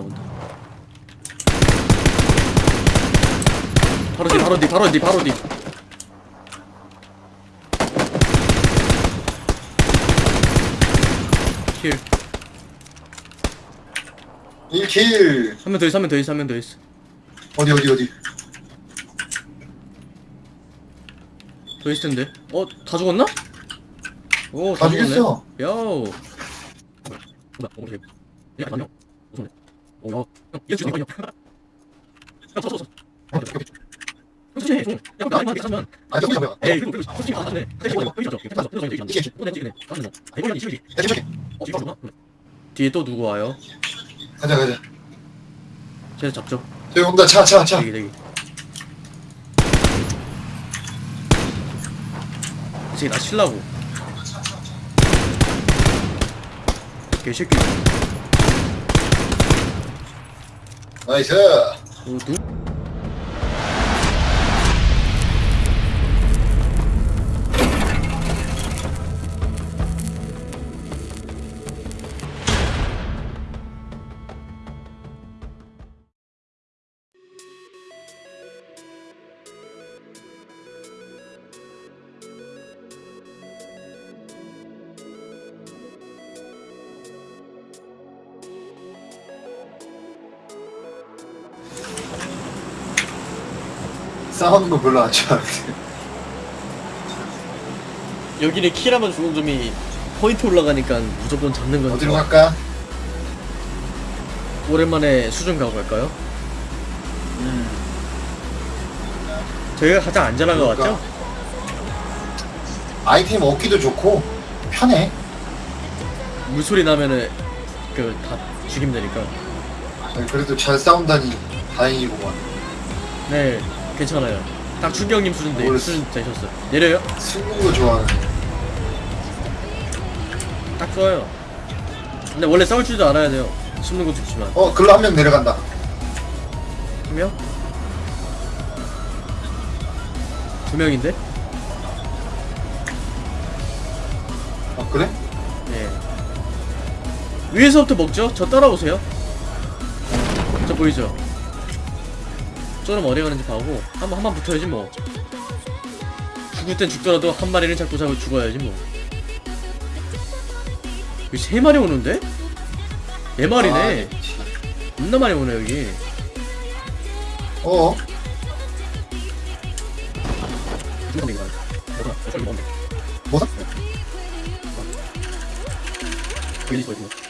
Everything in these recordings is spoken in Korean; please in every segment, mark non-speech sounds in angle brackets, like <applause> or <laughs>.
온다 온다 바로 뒤 바로 뒤 바로 뒤 바로 뒤 kill. 1 kill 한 명 더 있어, 한 명 더 있어, 한 명 더 있어. 어디 어디 어디 더 있을 텐데. 어, 다 죽었나? 오, 다 죽었네. 죽였어. 야오. 뭐야, 어, 어, 솔직히, 좀, 야, 나 에이, 그리고, 그리고, 솔직히. 여기. 아, 이거 야 어? 뒤에 또 누구 와요? 가자 가자 쟤 잡죠. 저기 온다 차 차 차 대기 대기. 이제 나 칠라고. 개새끼. 나이스 싸우는 거 별로 안 좋아하는데 여기는 킬하면 죽은 점이 포인트 올라가니까 무조건 잡는 건 어디로 갈까? 오랜만에 수준 가고 갈까요? 저희가 가장 안전한 거 그러니까. 같죠? 아이템 얻기도 좋고 편해 물소리 나면은 그 다 죽이면 되니까. 아니, 그래도 잘 싸운다니 다행이구만 네, 괜찮아요. 딱 준경님 수준 되, 뭘 수준 되셨어요. 내려요? 거 좋아하네 딱 좋아요. 근데 원래 싸울 줄도 알아야 돼요. 숨는 것도 좋지만. 어 글로 한 명 내려간다 한 명? 두 명인데? 아 그래? 예. 위에서부터 먹죠? 저 따라오세요. 저 보이죠? 저는 어디 가는지 봐고 한번 한번 붙어야지 뭐. 죽을 땐 죽더라도 한 마리는 잡고 잡고 죽어야지 뭐. 여기 세 마리 오는데? 네 마리네. 아, 그치. 겁나 많이 오네 여기. 어? 죽는 게 많아. 뭐야? 저기 뭔데? 뭐다? 여기 있어 이거.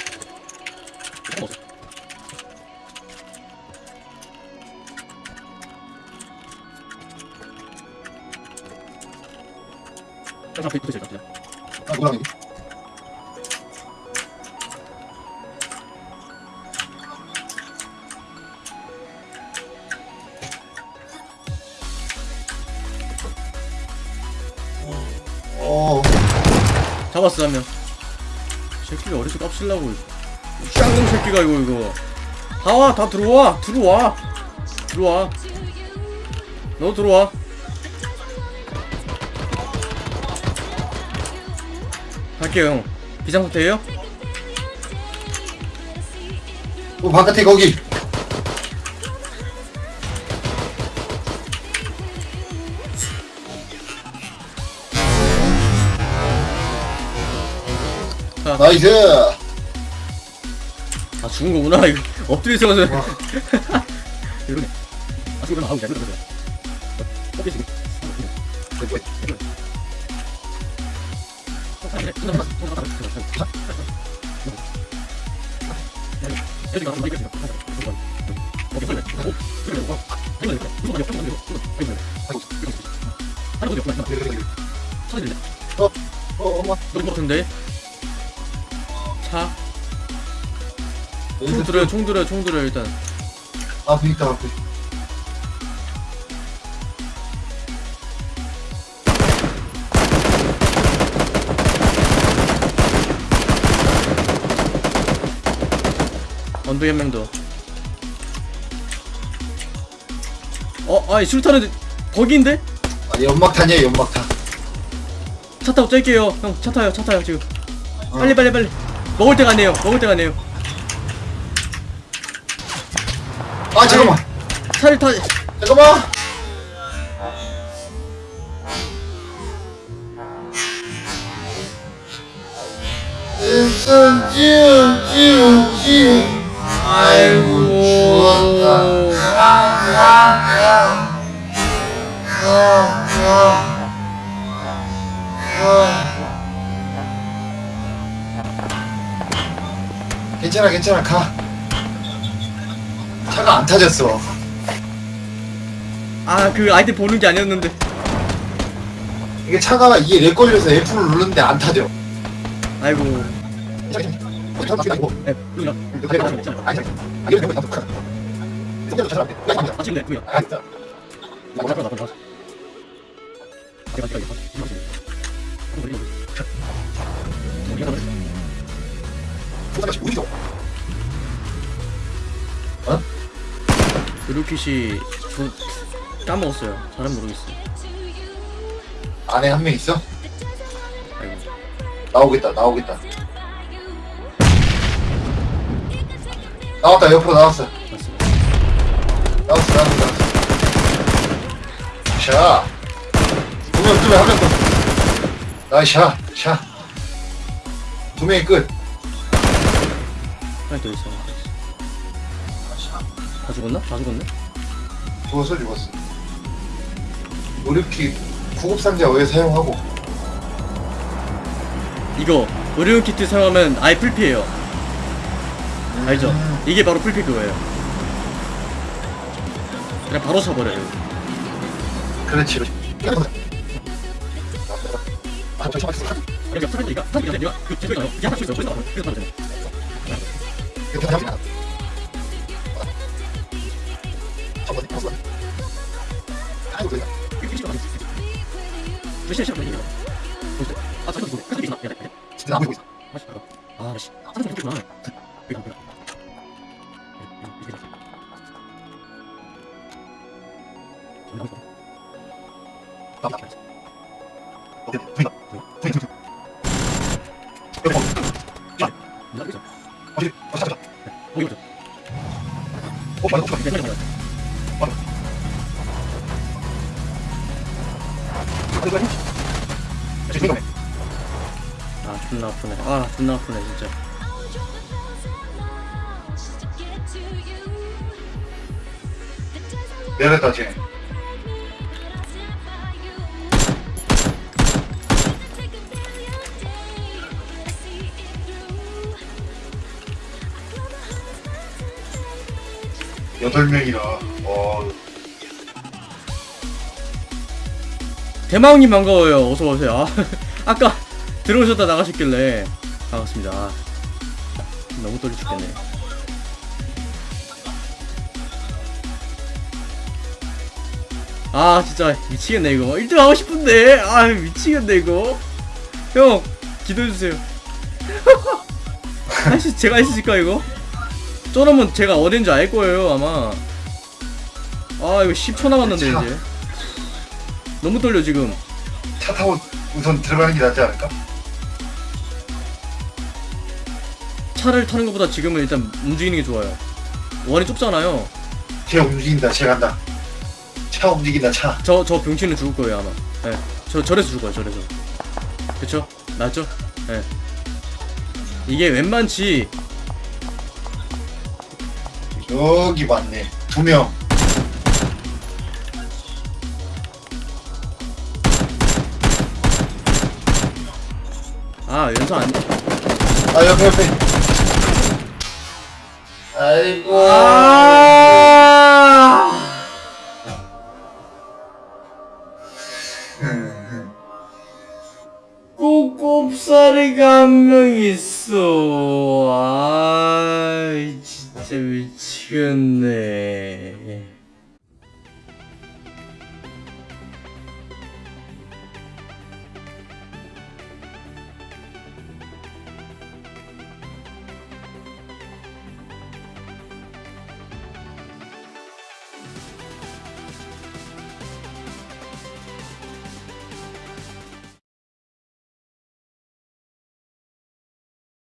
자, 앞에 붙으세요, 그냥. 아 뭐랑 어 잡았어 한 명. 새끼가 어디서 깝실라고? 쌍놈 새끼가 이거 이거. 다와 다 들어와 들어와 들어와. 너 들어와. 갈게요 형. 비상사태예요? 어, 바깥에 거기 자, 나이스 아 죽은 거구나 이거 엎드려 있어가지고 이러네 아 죽으면 아우 잘 그러네 엎드려 어, 어 같은데 차. 총 들어요 총 들어요 총 들어요 일단. 앞에 있다 앞에 더. 어, 아이 술탄은 버기인데? 아 연막탄이야 연막탄 차 타고 짤게요. 형, 차 타요, 차 타요 지금. 어. 빨리, 빨리, 빨리. 먹을 때가 아니에요. 먹을 때가 아니에요. 아 잠깐만 차를 타 잠깐만 아이고 추웠다 괜찮아 괜찮아. 가. 차가 안 타졌어. 아 그 아이템 보는 게 아니었는데. 이게 차가 이게 렉 걸려서 F를 누르는데 안 타죠 아이고 아이고 네. 아 지금 네 내가 내가 이거 드루킷이 저 까먹었어요. 잘은 모르겠어요. 안에 한 명 있어? 아이고. 나오겠다 나오겠다 나왔다 옆으로 나왔어 나왔어 나왔어 나왔어 샤 두명 두명 한명 더. 나이스 샤 샤. 두 명이 끝 하나 더 있어 다 죽었나? 다 죽었네? 죽었어 죽었어 무릎키 구급상자 왜 사용하고 이거 의료용 키트 사용하면 아예 풀피해요 알죠? 음. 이게 바로 풀피 그거예요. 그냥 바로 차버려요. 그렇지. 여기 사람들이가 사람들이 내가 그 제대로 나요. 이게 하나 있어요 그래서 그래서 말하잖아요 이게 필요가 없어. 몇 시간 시간 걸리냐 아 잠깐 보고 가서 있나 야야 맛이 아 아 존나 아프네. 아 존나 아프네 진짜. 내렸다 쟤 여덟 명이라. 어 대마왕님 반가워요. 어서오세요. 아, <laughs> 아까 들어오셨다 나가셨길래 반갑습니다. 아, 너무 떨리 죽겠네. 아 진짜 미치겠네 이거. 1등 하고 싶은데. 아 미치겠네 이거. 형 기도해주세요. <laughs> 할수 제가 있을까 이거? 저러면 제가 어딘지 알 거예요 아마 아 이거 10초 남았는데 참. 이제 너무 떨려 지금 차 타고 우선 들어가는 게 낫지 않을까? 차를 타는 것보다 지금은 일단 움직이는 게 좋아요. 원이 좁잖아요. 쟤 움직인다 쟤 간다 차 움직인다 차저저 병치는 죽을 거예요 아마. 예. 저 절에서 죽어요 절에서. 그쵸? 맞죠? 예. 이게 웬만치 여기 맞네 두명 아 연사 안. 아 옆에 옆에 아이고 아. <laughs> 꼬꼬살이가 한 명 있어. 아진 죽였네